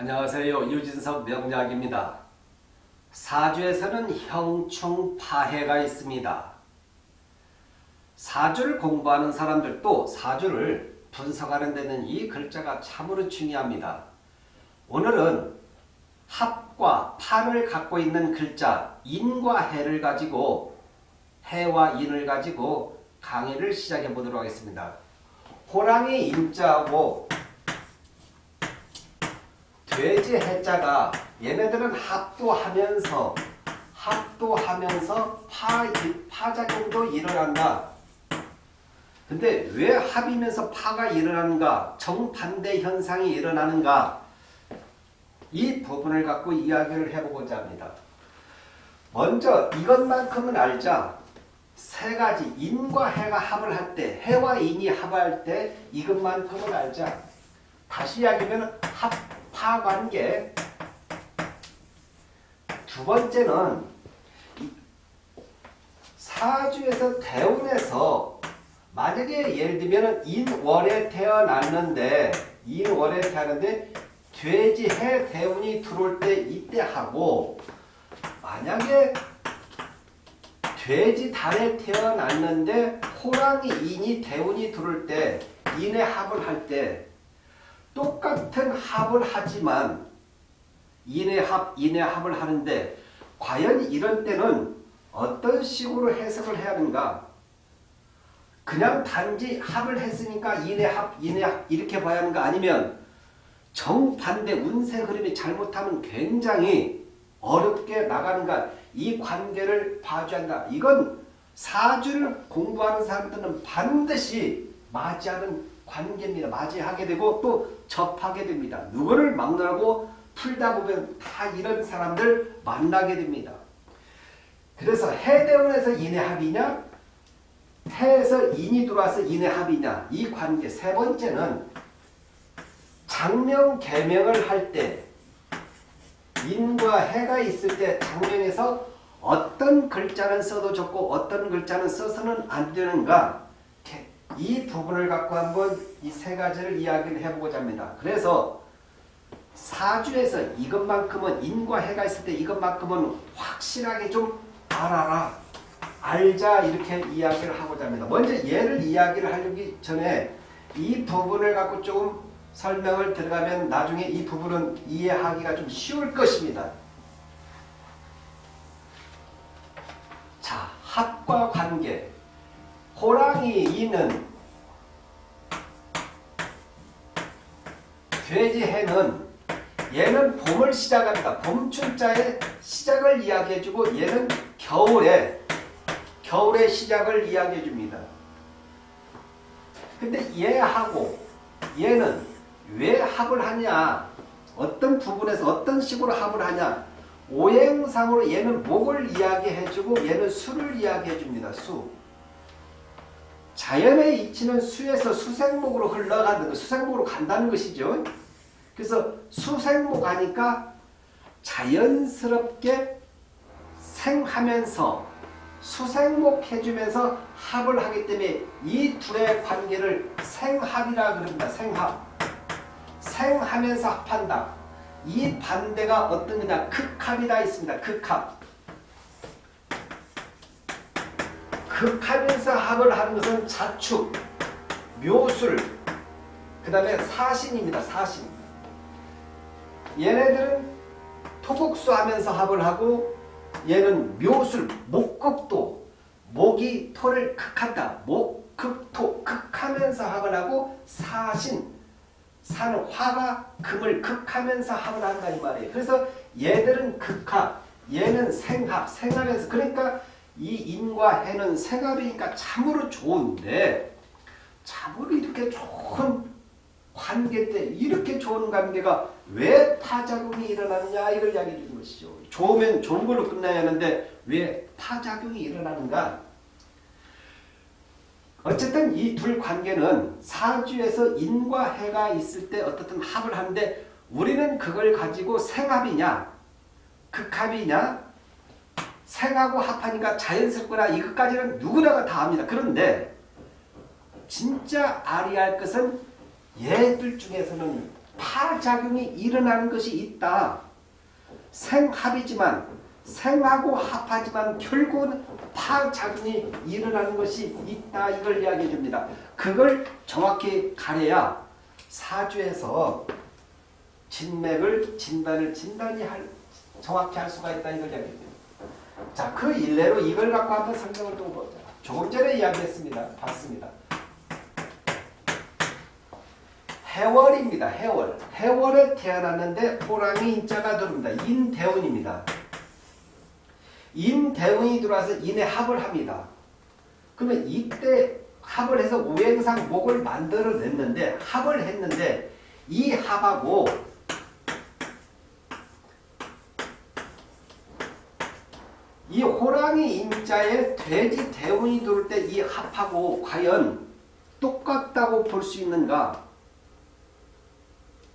안녕하세요. 유진석 명약입니다. 사주에서는 형충파해가 있습니다. 사주를 공부하는 사람들도 사주를 분석하는 데는 이 글자가 참으로 중요합니다. 오늘은 합과 파를 갖고 있는 글자 인과 해를 가지고 해와 인을 가지고 강의를 시작해 보도록 하겠습니다. 호랑이 인자하고 돼지 해자가 얘네들은 합도하면서 합도하면서 파, 파작용도 일어난다. 근데 왜 합이면서 파가 일어나는가? 정반대 현상이 일어나는가? 이 부분을 갖고 이야기를 해보고자 합니다. 먼저 이것만큼은 알자. 세 가지 인과 해가 합을 할 때, 해와 인이 합할 때 이것만큼은 알자. 다시 이야기하면 합, 파관계. 두 번째는 사주에서 대운에서 만약에 예를 들면 인월에 태어났는데 인월에 태어났는데 돼지 해 대운이 들어올 때 이때 하고 만약에 돼지 달에 태어났는데 호랑이 인이 대운이 들어올 때 인의 합을 할때 똑같은 합을 하지만 인의 합, 인의 합을 하는데 과연 이런 때는 어떤 식으로 해석을 해야 하는가? 그냥 단지 합을 했으니까 인의 합, 인의 합 이렇게 봐야 하는가? 아니면 정반대 운세 흐름이 잘못하면 굉장히 어렵게 나가는가? 이 관계를 봐줘야 한다. 이건 사주를 공부하는 사람들은 반드시 맞이하는 관계입니다. 맞이하게 되고 또 접하게 됩니다. 누구를 막론하고 풀다 보면 다 이런 사람들 만나게 됩니다. 그래서 해대원에서 인의 합이냐 해에서 인이 들어와서 인의 합이냐 이 관계 세 번째는 장명 개명을 할 때 인과 해가 있을 때 장명에서 어떤 글자는 써도 좋고 어떤 글자는 써서는 안 되는가 이 부분을 갖고 한번 이 세 가지를 이야기를 해보고자 합니다. 그래서 사주에서 이것만큼은 인과 해가 있을 때 이것만큼은 확실하게 좀 알아라. 알자 이렇게 이야기를 하고자 합니다. 먼저 얘를 이야기를 하기 전에 이 부분을 갖고 조금 설명을 들어가면 나중에 이 부분은 이해하기가 좀 쉬울 것입니다. 자, 합과 관계. 호랑이 이는 돼지 해는 얘는 봄을 시작합니다. 봄춘자의 시작을 이야기해주고 얘는 겨울에 겨울의 시작을 이야기해줍니다. 근데 얘하고 얘는 왜 합을 하냐 어떤 부분에서 어떤 식으로 합을 하냐 오행상으로 얘는 목을 이야기해주고 얘는 수를 이야기해줍니다. 수. 자연의 이치는 수에서 수생목으로 흘러가는 수생목으로 간다는 것이죠. 그래서 수생목 하니까 자연스럽게 생하면서 수생목 해주면서 합을 하기 때문에 이 둘의 관계를 생합이라 그럽니다. 생합. 생하면서 합한다. 이 반대가 어떤 거냐 극합이다 있습니다. 극합. 극하면서 합을 하는 것은 자축, 묘술, 그 다음에 사신입니다. 사신. 얘네들은 토국수 하면서 합을 하고 얘는 묘술, 목극도 목이 토를 극한다. 목, 극, 토, 극하면서 합을 하고 사신, 사는 화가 금을 극하면서 합을 한다 이 말이에요. 그래서 얘들은 극합, 얘는 생합, 생하면서 그러니까 이 인과 해는 생합이니까 참으로 좋은데 참으로 이렇게 좋은 관계 때 이렇게 좋은 관계가 왜 파작용이 일어나느냐 이걸 이야기해 주는 것이죠. 좋으면 좋은 걸로 끝나야 하는데 왜 파작용이 일어나는가? 어쨌든 이 둘 관계는 사주에서 인과 해가 있을 때 어떻든 합을 하는데 우리는 그걸 가지고 생합이냐 극합이냐 생하고 합하니까 자연스럽거나 이것까지는 누구나가 다 합니다. 그런데 진짜 아리할 것은 얘들 중에서는 파작용이 일어나는 것이 있다. 생합이지만 생하고 합하지만 결국은 파작용이 일어나는 것이 있다. 이걸 이야기해 줍니다. 그걸 정확히 가려야 사주에서 진맥을 진단을 진단이 할, 정확히 할 수가 있다. 이걸 이야기해 줍니다. 자, 그 일례로 이걸 갖고 한번 설명을 또 보자. 조금 전에 이야기했습니다. 봤습니다. 해월입니다. 해월. 해월에 태어났는데 호랑이 인자가 들어옵니다. 인대운입니다. 인대운이 들어와서 인의 합을 합니다. 그러면 이때 합을 해서 우행상 목을 만들어냈는데 합을 했는데 이 합하고 이 호랑이 인자에 돼지 대운이 들어올 때이 합하고 과연 똑같다고 볼 수 있는가?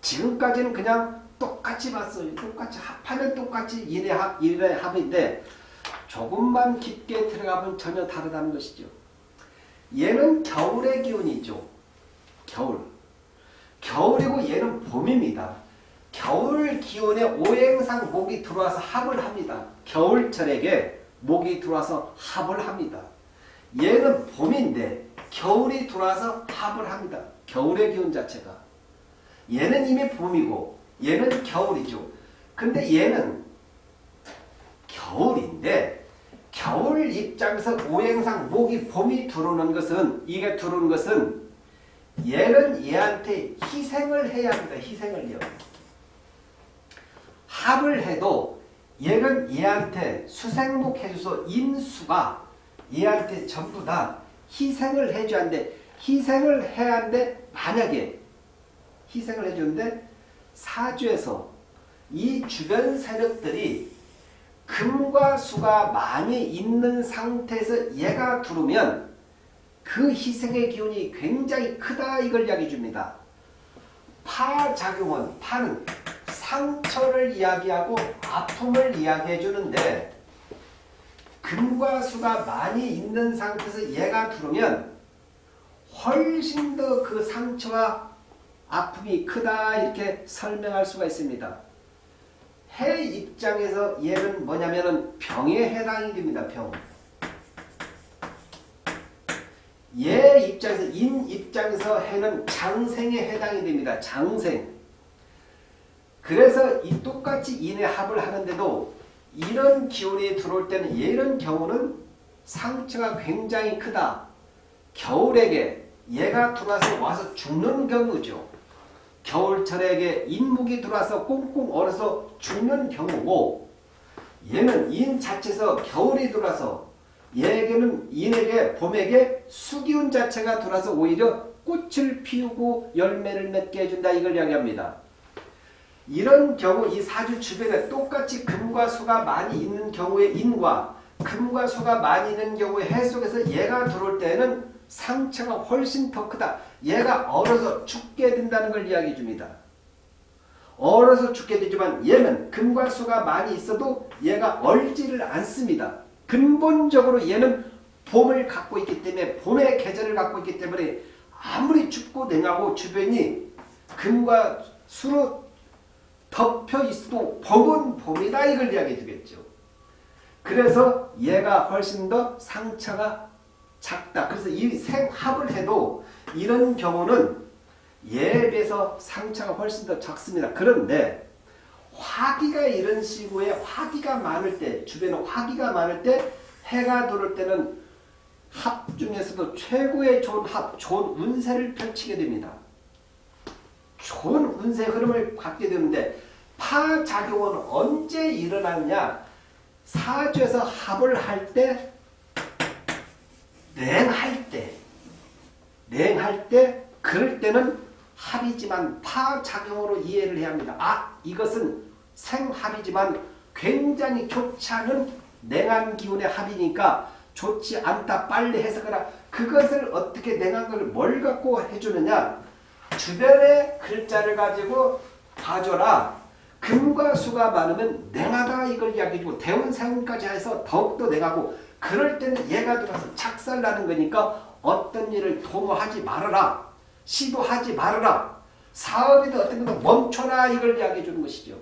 지금까지는 그냥 똑같이 봤어요. 똑같이 합하면 똑같이 일의 합, 일의 합인데 조금만 깊게 들어가면 전혀 다르다는 것이죠. 얘는 겨울의 기운이죠. 겨울. 겨울이고 얘는 봄입니다. 겨울 기운에 오행상 목이 들어와서 합을 합니다. 겨울철에게 목이 들어와서 합을 합니다. 얘는 봄인데 겨울이 들어와서 합을 합니다. 겨울의 기운 자체가. 얘는 이미 봄이고 얘는 겨울이죠. 근데 얘는 겨울인데 겨울 입장에서 오행상 목이 봄이 들어오는 것은 이게 들어오는 것은 얘는 얘한테 희생을 해야 합니다. 희생을요. 합 을 해도 얘는 얘한테 수생목 해줘서 인수가 얘한테 전부 다 희생을 해줘야 하는데 희생을 해야 하는데 만약에 희생을 해주는데 사주에서 이 주변 세력들이 금과 수가 많이 있는 상태에서 얘가 들어오면 그 희생의 기운이 굉장히 크다 이걸 이야기해 줍니다. 파작용은 파는 상처를 이야기하고 아픔을 이야기해 주는데 금과 수가 많이 있는 상태에서 얘가 들어오면 훨씬 더 그 상처와 아픔이 크다 이렇게 설명할 수가 있습니다. 해 입장에서 얘는 뭐냐면은 병에 해당이 됩니다. 병. 얘 입장에서 인 입장에서 해는 장생에 해당이 됩니다. 장생. 그래서 이 똑같이 인의 합을 하는데도 이런 기운이 들어올 때는 이런 경우는 상처가 굉장히 크다. 겨울에게 얘가 들어와서 와서 죽는 경우죠. 겨울철에게 인목이 들어와서 꽁꽁 얼어서 죽는 경우고 얘는 인 자체에서 겨울이 들어와서 얘에게는 인에게 봄에게 수기운 자체가 들어와서 오히려 꽃을 피우고 열매를 맺게 해준다 이걸 이야기합니다. 이런 경우 이 사주 주변에 똑같이 금과 수가 많이 있는 경우의 인과 금과 수가 많이 있는 경우의 해 속에서 얘가 들어올 때는 상처가 훨씬 더 크다. 얘가 얼어서 죽게 된다는 걸 이야기해 줍니다. 얼어서 죽게 되지만 얘는 금과 수가 많이 있어도 얘가 얼지를 않습니다. 근본적으로 얘는 봄을 갖고 있기 때문에 봄의 계절을 갖고 있기 때문에 아무리 춥고 냉하고 주변이 금과 수로 덮여 있어도 봄은 봄이다 이걸 이야기해 주겠죠. 그래서 얘가 훨씬 더 상처가 작다. 그래서 이 생합을 해도 이런 경우는 예에 비해서 상처가 훨씬 더 작습니다. 그런데 화기가 이런 시구에 화기가 많을 때 주변에 화기가 많을 때 해가 들어올 때는 합 중에서도 최고의 좋은 합, 좋은 운세를 펼치게 됩니다. 좋은 운세 흐름을 갖게 되는데 파작용은 언제 일어나느냐 사주에서 합을 할 때 냉할 때, 냉할 때, 그럴 때는 합이지만 파작용으로 이해를 해야 합니다. 아, 이것은 생합이지만 굉장히 좋지 않은 냉한 기운의 합이니까 좋지 않다. 빨리 해석하라. 그것을 어떻게 냉한 걸 뭘 갖고 해주느냐. 주변의 글자를 가지고 봐줘라. 금과 수가 많으면 냉하다 이걸 이야기해주고 대운생운까지 해서 더욱더 냉하고 그럴 때는 얘가 들어서 착살나는 거니까 어떤 일을 도모하지 말아라. 시도하지 말아라. 사업이든 어떤 것도 멈춰라 이걸 이야기해 주는 것이죠.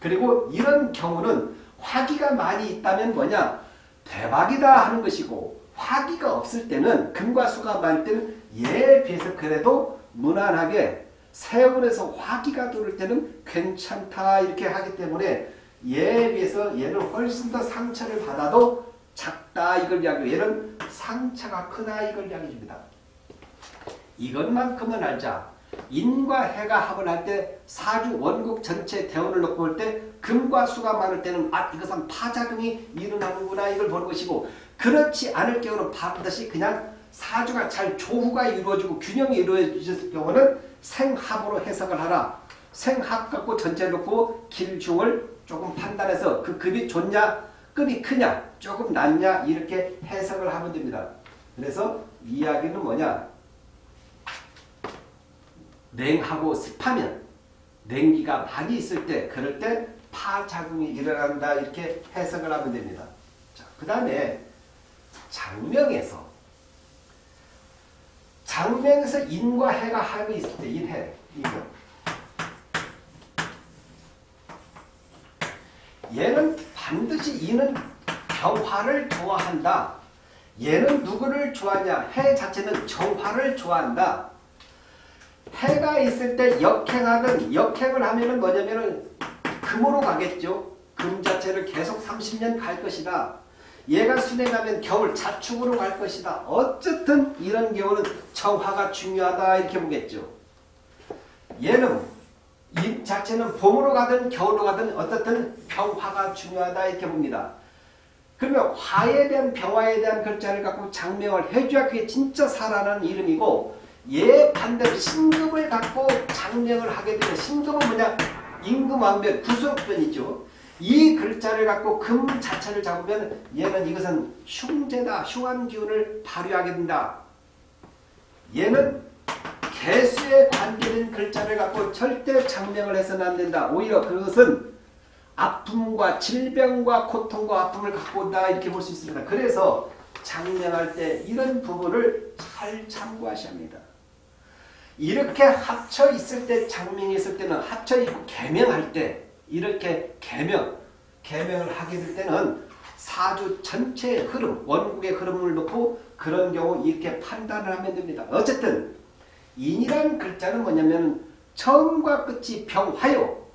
그리고 이런 경우는 화기가 많이 있다면 뭐냐 대박이다 하는 것이고 화기가 없을 때는 금과 수가 많을 때는 예에 비해서 그래도 무난하게 세월에서 화기가 들을 때는 괜찮다 이렇게 하기 때문에 얘에 비해서 얘는 훨씬 더 상처를 받아도 작다 이걸 이야기해요. 얘는 상처가 크다 이걸 이야기해 줍니다. 이것만큼은 알자. 인과 해가 합을 할 때 사주 원국 전체 대원을 놓고 볼 때 금과 수가 많을 때는 아 이것은 파작용이 일어나는구나 이걸 보는 것이고 그렇지 않을 경우는 반드시 그냥 사주가 잘 조후가 이루어지고 균형이 이루어질 경우는 생합으로 해석을 하라. 생합 갖고 전체 놓고 길중을 조금 판단해서 그 급이 좋냐 급이 크냐 조금 낮냐 이렇게 해석을 하면 됩니다. 그래서 이야기는 뭐냐 냉하고 습하면 냉기가 많이 있을 때 그럴 때 파작용이 일어난다 이렇게 해석을 하면 됩니다. 자, 그 다음에 장명에서 장명에서 인과 해가 합이 있을 때 인해 이거 얘는 반드시 이는 병화를 좋아한다. 얘는 누구를 좋아하냐? 해 자체는 정화를 좋아한다. 해가 있을 때 역행하든 역행을 하면은 뭐냐면은 금으로 가겠죠. 금 자체를 계속 30년 갈 것이다. 얘가 순행하면 겨울 자축으로 갈 것이다. 어쨌든 이런 경우는 정화가 중요하다 이렇게 보겠죠. 얘는 이 자체는 봄으로 가든 겨울로 가든 어떻든 병화가 중요하다 이렇게 봅니다. 그러면 화에 대한 병화에 대한 글자를 갖고 장명을 해줘야 그게 진짜 사라는 이름이고 얘 반대로 신금을 갖고 장명을 하게 되면 신금은 뭐냐? 임금왕변 구속변이죠. 이 글자를 갖고 금 자체를 잡으면 얘는 이것은 흉제다. 흉한 기운을 발휘하게 된다. 얘는 개수에 관계된 글자를 갖고 절대 장명을 해서는 안 된다. 오히려 그것은 아픔과 질병과 고통과 아픔을 갖고 온다 이렇게 볼 수 있습니다. 그래서 장명할 때 이런 부분을 잘 참고하셔야 합니다. 이렇게 합쳐 있을 때 장명이 있을 때는 합쳐 있고 개명할 때 이렇게 개명 개명을 하게 될 때는 사주 전체의 흐름 원국의 흐름을 놓고 그런 경우 이렇게 판단을 하면 됩니다. 어쨌든 인이라는 글자는 뭐냐면 처음과 끝이 병화요.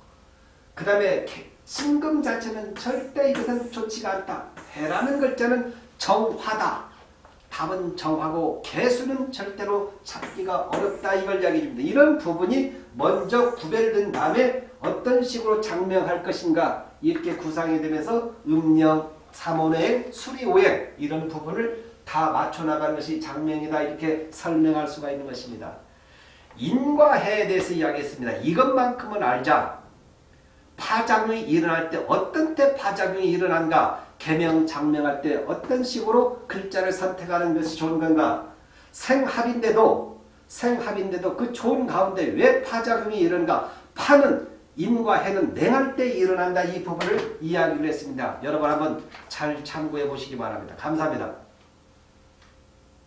그 다음에 신금 자체는 절대 이것은 좋지가 않다. 해라는 글자는 정화다. 답은 정하고 개수는 절대로 찾기가 어렵다 이걸 이야기해 줍니다. 이런 부분이 먼저 구별된 다음에 어떤 식으로 장명할 것인가 이렇게 구상이 되면서 음령, 삼원행, 수리오행 이런 부분을 다 맞춰나가는 것이 장명이다 이렇게 설명할 수가 있는 것입니다. 인과 해에 대해서 이야기했습니다. 이것만큼은 알자. 파장이 일어날 때 어떤 때 파장이 일어난가 개명, 장명할 때 어떤 식으로 글자를 선택하는 것이 좋은 건가? 생합인데도 생합인데도 그 좋은 가운데 왜 파작용이 일어난가? 파는 인과 해는 냉할 때 일어난다 이 부분을 이야기를 했습니다. 여러분 한번 잘 참고해 보시기 바랍니다. 감사합니다.